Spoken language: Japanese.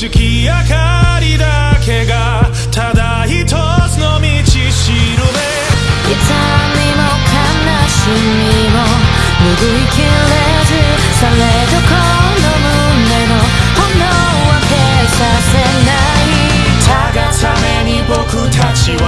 月明かりだけがただ一つの道しるべ。痛みも悲しみも拭いきれずされどこの胸の炎は消させない。たがめに僕たちは